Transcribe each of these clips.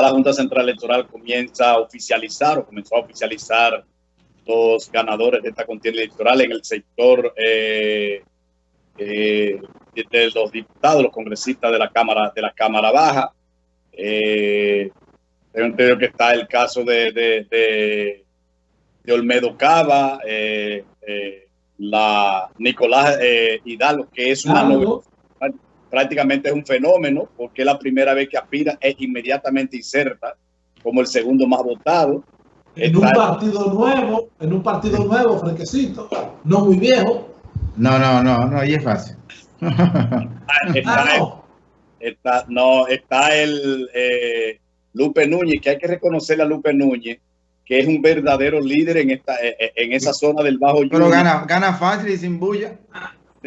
la Junta Central Electoral comienza a oficializar o comenzó a oficializar los ganadores de esta contienda electoral en el sector eh, eh, de los diputados, los congresistas de la Cámara, de la Cámara Baja. Eh, tengo entendido que está el caso de, de, de, Olmedo Cava, eh, la Nicolás Hidalgo, que es una prácticamente es un fenómeno, porque es la primera vez que aspira, es inmediatamente inserta como el segundo más votado. En un partido nuevo, en un partido nuevo, fresquecito, no muy viejo. No, no, no, no, ahí es fácil. está, ah, está, no. está, el eh, Lupe Núñez, que hay que reconocerle a Lupe Núñez, que es un verdadero líder en esta eh, eh, en esa zona del Bajo Pero gana, gana fácil y sin bulla.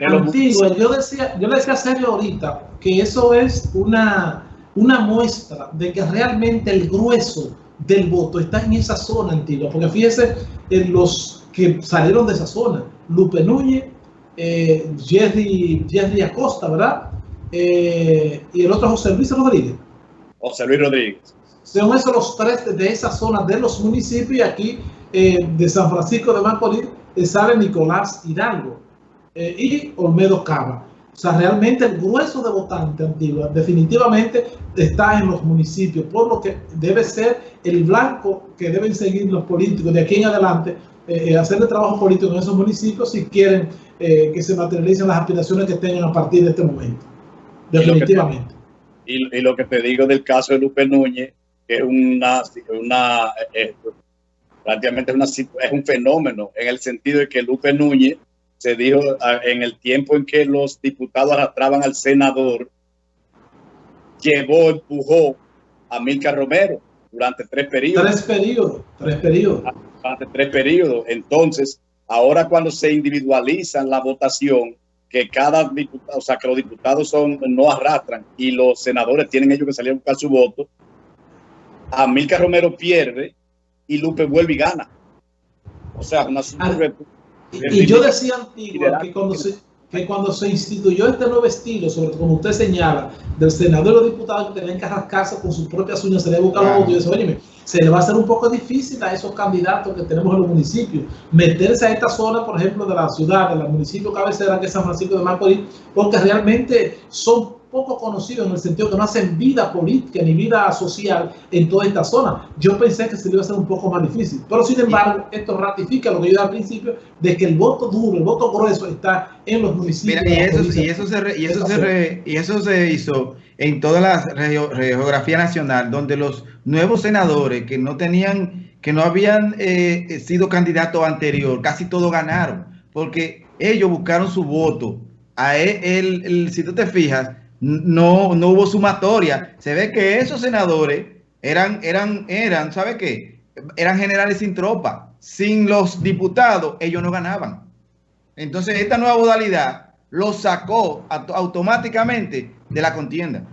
Antiguo, yo decía, yo le decía a Sergio ahorita que eso es una, una muestra de que realmente el grueso del voto está en esa zona antigua, porque fíjese en los que salieron de esa zona, Lupe Núñez, eh, Jerry, Jerry Acosta, ¿verdad? Eh, y el otro José Luis Rodríguez. José Luis Rodríguez. Son esos los tres de, esa zona de los municipios y aquí eh, de San Francisco de Macorís sale Nicolás Hidalgo y Olmedo Cava. O sea, realmente el grueso de votantes antiguos definitivamente está en los municipios, por lo que debe ser el blanco que deben seguir los políticos de aquí en adelante, hacer el trabajo político en esos municipios si quieren eh, que se materialicen las aspiraciones que tengan a partir de este momento. Definitivamente. Y lo que te, digo del caso de Lupe Núñez, que es una, una eh, prácticamente una, es un fenómeno en el sentido de que Lupe Núñez se dijo ah, en el tiempo en que los diputados arrastraban al senador, llevó, empujó a Milka Romero durante tres periodos. Tres periodos, tres periodos. Durante tres periodos. Entonces, Ahora cuando se individualizan la votación, que cada diputado, o sea, que los diputados son, no arrastran y los senadores tienen ellos que salir a buscar su voto, Amilcar Romero pierde y Lupe vuelve y gana. O sea, una ah, y, yo decía antiguo que cuando se, que cuando se instituyó este nuevo estilo, sobre como usted señala, del senador y los diputados que tenían que arrascarse con sus propias uñas, se le busca los votos, y eso, oye, se le va a hacer un poco difícil a esos candidatos que tenemos en los municipios meterse a esta zona, por ejemplo, de la ciudad, del municipio cabecera, que es San Francisco de Macorís, porque realmente son poco conocidos en el sentido que no hacen vida política ni vida social en toda esta zona. Yo pensé que se le iba a hacer un poco más difícil, pero sin embargo, esto ratifica lo que yo dije al principio, de que el voto duro, el voto grueso está en los municipios. y, eso, y, eso, se, y, eso se y eso se hizo en toda la geografía nacional, donde los nuevos senadores que no tenían, que no habían eh, sido candidatos anterior, casi todos ganaron, porque ellos buscaron su voto. A él, si tú te fijas, no, no hubo sumatoria. Se ve que esos senadores eran, eran, eran, ¿sabe qué? Eran generales sin tropa. Sin los diputados, ellos no ganaban. Entonces, esta nueva modalidad lo sacó automáticamente de la contienda.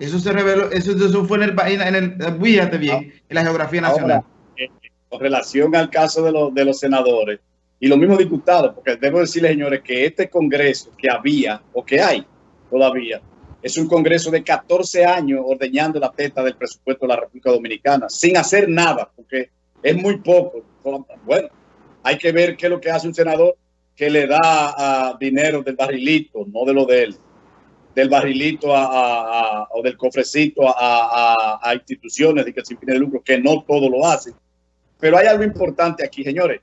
Eso se reveló, eso, eso fue en el, en el, fíjate bien, en la geografía nacional. Eh, con relación al caso de, los, de los senadores y los mismos diputados, porque debo decirles, señores, que este Congreso que había o que hay todavía. Es un Congreso de 14 años ordeñando la teta del presupuesto de la República Dominicana, sin hacer nada, porque es muy poco. Bueno, hay que ver qué es lo que hace un senador que le da a dinero del barrilito, no de lo de él, del barrilito o del cofrecito a, instituciones de que sin fin de lucro, que no todo lo hacen. Pero hay algo importante aquí, señores.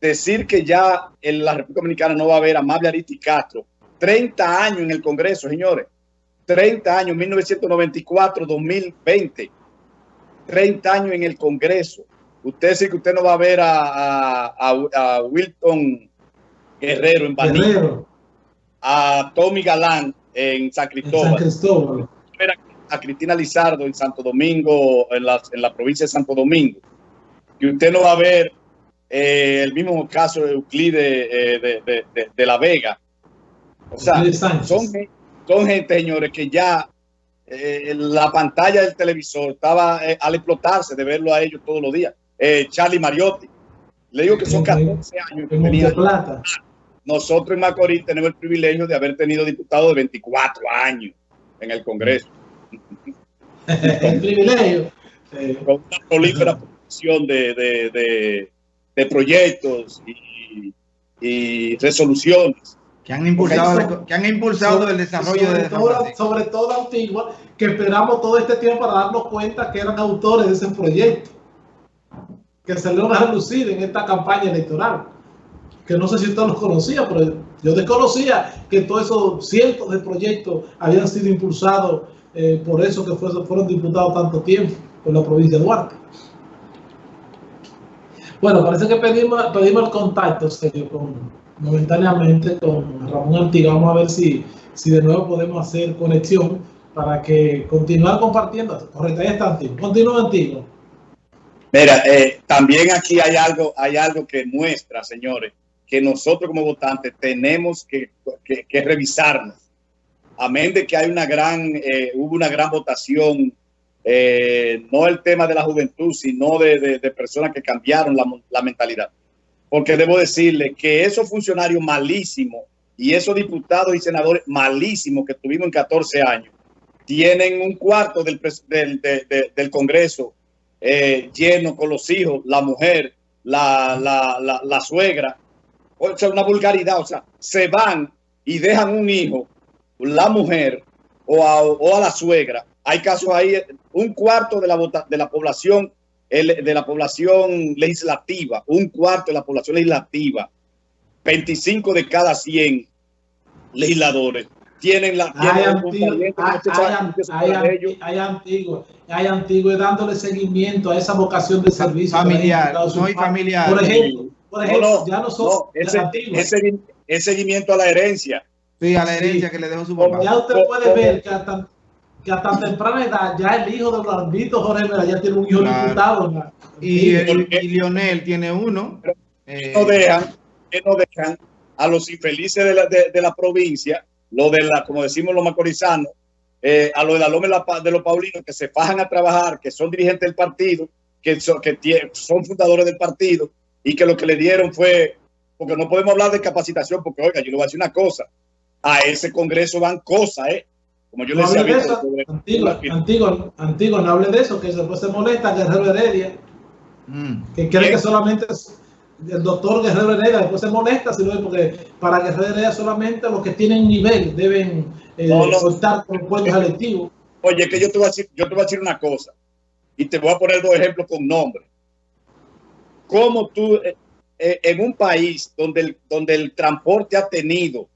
Decir que ya en la República Dominicana no va a haber amable Aristi Castro 30 años en el Congreso, señores. 30 años, 1974-2020. 30 años en el Congreso. Usted dice que usted no va a ver a, Wilton Guerrero en Baní, a Tommy Galán en San Cristóbal, a Cristina Lizardo en Santo Domingo, en la, en la provincia de Santo Domingo. Que usted no va a ver eh, el mismo caso de Euclides eh, de La Vega, o sea, son, son gente, señores, que ya eh, la pantalla del televisor estaba eh, al explotarse de verlo a ellos todos los días. Eh, Charlie Mariotti. Le digo que son 14 años que tenía. Nosotros en Macorís tenemos el privilegio de haber tenido diputados de 24 años en el Congreso. el privilegio. Con una prolífera producción de, de, proyectos y, y resoluciones que han impulsado, que han impulsado el desarrollo sobre de todo, sobre todo Antigua, que esperamos todo este tiempo para darnos cuenta que eran autores de ese proyecto, que se a relucir en esta campaña electoral, que no sé si usted los conocía, pero yo desconocía que todos esos cientos de proyectos habían sido impulsados eh, por eso que fueron diputados tanto tiempo por la provincia de Duarte. Bueno, parece que pedimos, pedimos el contacto serio con, momentáneamente con Ramón Antigua. Vamos a ver si, si de nuevo podemos hacer conexión para que continuar compartiendo. Correcto, ahí está Antiguo. Continúa Antiguo. Mira, eh, también aquí hay algo, hay algo que muestra, señores, que nosotros como votantes tenemos que, que, revisarnos. Amén de que hay una gran, eh, hubo una gran votación, eh, no el tema de la juventud, sino de, de, personas que cambiaron la, la mentalidad porque debo decirle que esos funcionarios malísimos y esos diputados y senadores malísimos que tuvimos en 14 años tienen un cuarto del, Congreso eh, lleno con los hijos, la mujer, la, suegra. O sea, una vulgaridad. O sea, se van y dejan un hijo, la mujer o a, o a la suegra. Hay casos ahí, un cuarto de la, de la población de la población legislativa, un cuarto de la población legislativa, 25 de cada 100 legisladores tienen la hay antiguo, hay, antiguo, hay antiguo dándole seguimiento a esa vocación de servicio familiar, no hay familiar. Por ejemplo, por ejemplo ya nosotros ese, seguimiento a la herencia. Sí, a la herencia que le dejó su papá. Ya usted puede ver que hasta que a tan temprana edad ya el hijo de Blandito Jorge Mera ya tiene un hijo diputado. Y, y, Lionel tiene uno. Eh, no dejan, que no dejan a los infelices de la, de, la provincia, lo de la, como decimos los macorizanos, eh, a los de la Loma de los Paulinos que se fajan a trabajar, que son dirigentes del partido, que, son, que son fundadores del partido y que lo que le dieron fue, porque no podemos hablar de capacitación, porque oiga, yo le voy a decir una cosa, a ese congreso van cosas, ¿eh? Como yo no le decía, de eso, antiguo, antiguo, no hable de eso, que después se molesta Guerrero Heredia, mm. que cree que solamente es el doctor Guerrero Heredia, después se molesta, sino porque para Guerrero Heredia solamente los que tienen nivel deben eh, soltar con puestos electivos. Oye, que yo te, voy a decir, yo te voy a decir una cosa, y te voy a poner dos ejemplos con nombres. ¿Cómo tú, eh, eh, en un país donde el, donde el transporte ha tenido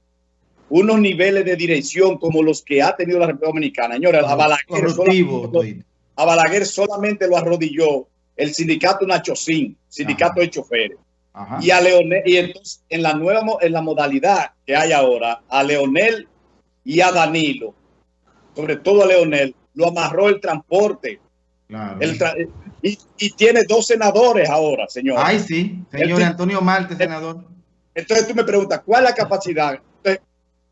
unos niveles de dirección como los que ha tenido la República Dominicana. Señora, a Balaguer, solamente, a Balaguer solamente lo arrodilló el sindicato Nachocín, sindicato de choferes. Y a Leonel, y entonces en la nueva en la modalidad que hay ahora, a Leonel y a Danilo, sobre todo a Leonel, lo amarró el transporte. y, tiene dos senadores ahora, señor. Ay, sí, señor Antonio Marte, senador. Entonces tú me preguntas, ¿cuál es la capacidad?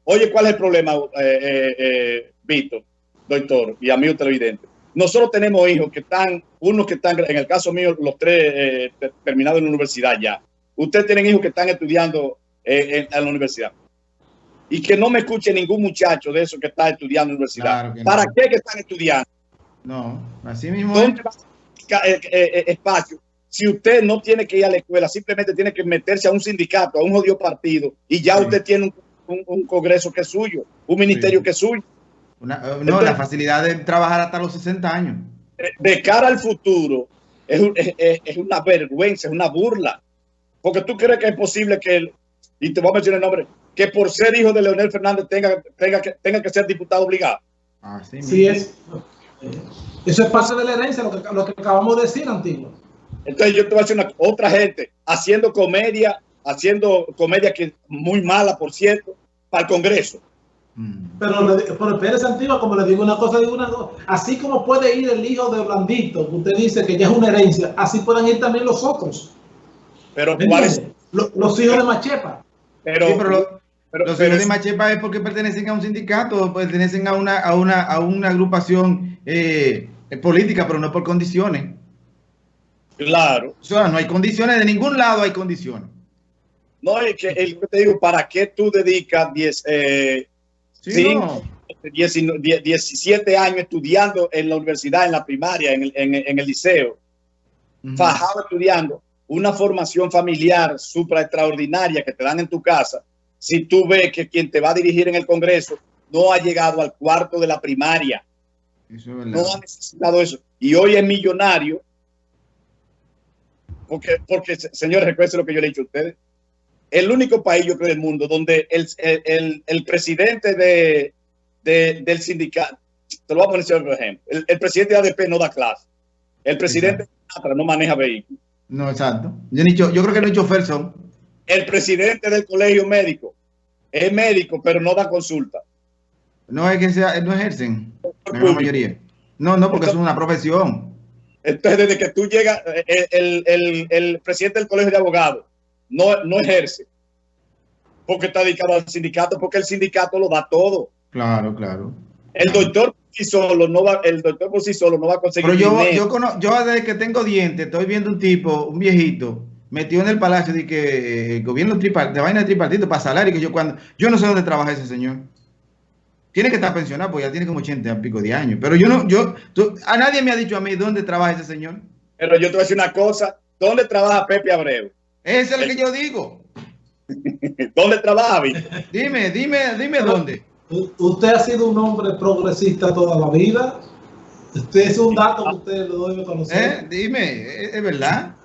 Oye, ¿cuál es el problema, eh, eh, eh, Víctor, doctor y amigo televidente? Nosotros tenemos hijos que están, unos que están, en el caso mío, los tres terminados en la universidad ya. Ustedes tienen hijos que están estudiando en, la universidad. Y que no me escuche ningún muchacho de esos que está estudiando en la universidad. ¿Para qué que están estudiando? No, así mismo. ¿Dónde espacio? Si usted no tiene que ir a la escuela, simplemente tiene que meterse a un sindicato, a un jodido partido, y ya usted tiene un un, Congreso que es suyo, un ministerio que es suyo. Eh, no, la facilidad de trabajar hasta los 60 años. De, cara al futuro, es, es, una vergüenza, es una burla. Porque tú crees que es posible que, y te voy a mencionar el nombre, que por ser hijo de Leonel Fernández tenga, tenga, que, tenga que ser diputado obligado. sí, es. Eso es parte de la herencia, lo que, lo que acabamos de decir, antiguo. Entonces yo te voy a decir una, otra gente haciendo comedia, haciendo comedia que muy mala, por cierto, para el Congreso. Mm. Pero, pero Pérez Antigua, como le digo una cosa, digo una cosa, así como puede ir el hijo de Blandito, que usted dice que ya es una herencia, así pueden ir también los otros. Pero Los, hijos de Machepa. Pero, los hijos de Machepa es porque pertenecen a un sindicato, pertenecen a una, a una, a una agrupación eh, política, pero no por condiciones. Claro. O sea, no hay condiciones, de ningún lado hay condiciones. No, es que el, te digo, ¿para qué tú dedicas 10, eh, 17 años estudiando en la universidad, en la primaria, en el, en, el liceo, fajado estudiando, una formación familiar supra extraordinaria que te dan en tu casa, si tú ves que quien te va a dirigir en el Congreso no ha llegado al cuarto de la primaria, no ha necesitado eso, y hoy es millonario, porque, porque señores, recuerden lo que yo le he dicho a ustedes, el único país, yo creo, del mundo donde el, el, el presidente de, del sindicato, te lo voy a poner por ejemplo, el, presidente de ADP no da clase, el presidente de no maneja vehículos. No, exacto. Yo, yo creo que no he hecho son. El presidente del colegio médico es médico, pero no da consulta. No es que sea, no ejercen, la mayoría. No, no, porque es una profesión. Entonces, desde que tú llegas, eh, el, el, el, presidente del colegio de abogados no, no ejerce, porque está dedicado al sindicato, porque el sindicato lo da todo. Claro, claro. El doctor por sí solo no va, el doctor por sí solo no va a conseguir. Pero yo, yo, yo desde que tengo dientes, estoy viendo un tipo, un viejito, metido en el palacio de que el gobierno tripart, de vaina de tripartito para salario, que yo cuando, yo no sé dónde trabaja ese señor. Tiene que estar pensionado, porque ya tiene como 80 y pico de años. Pero yo no, yo, a nadie me ha dicho a mí dónde trabaja ese señor. Pero yo te voy a decir una cosa, ¿dónde trabaja Pepe Abreu? Ese es el que yo digo. ¿Dónde trabaja? Dime, dime, dime dónde. Usted ha sido un hombre progresista toda la vida. Usted es un dato que usted lo debe conocer. ¿Eh? Dime, ¿es verdad?